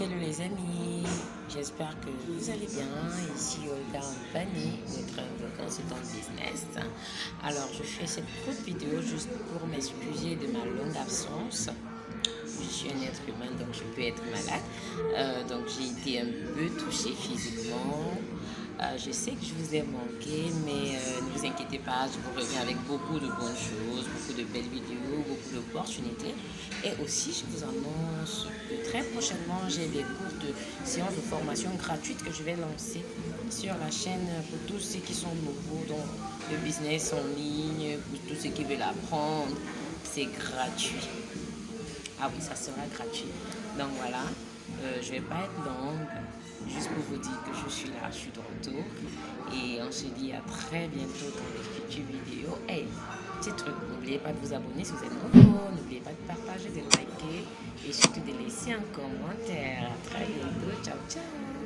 Hello les amis, j'espère que vous allez bien. Ici Olga Ampani, votre consultant business. Alors je fais cette courte vidéo juste pour m'excuser de ma longue absence. Je suis un être humain donc je peux être malade. Euh, donc j'ai été un peu touchée physiquement. Euh, je sais que je vous ai manqué, mais inquiétez pas, je vous reviens avec beaucoup de bonnes choses, beaucoup de belles vidéos, beaucoup d'opportunités. Et aussi, je vous annonce que très prochainement, j'ai des cours de séances de formation gratuites que je vais lancer sur la chaîne pour tous ceux qui sont nouveaux dans le business en ligne, pour tous ceux qui veulent apprendre. C'est gratuit. Ah oui, ça sera gratuit. Donc voilà, euh, je vais pas être longue. Juste pour vous dire que je suis là, je suis de retour. On se dit à très bientôt dans les futures vidéos. Hey, petit truc, n'oubliez pas de vous abonner si vous êtes nouveau. N'oubliez pas de partager, de liker et surtout de laisser un commentaire. À très bientôt. Ciao, ciao.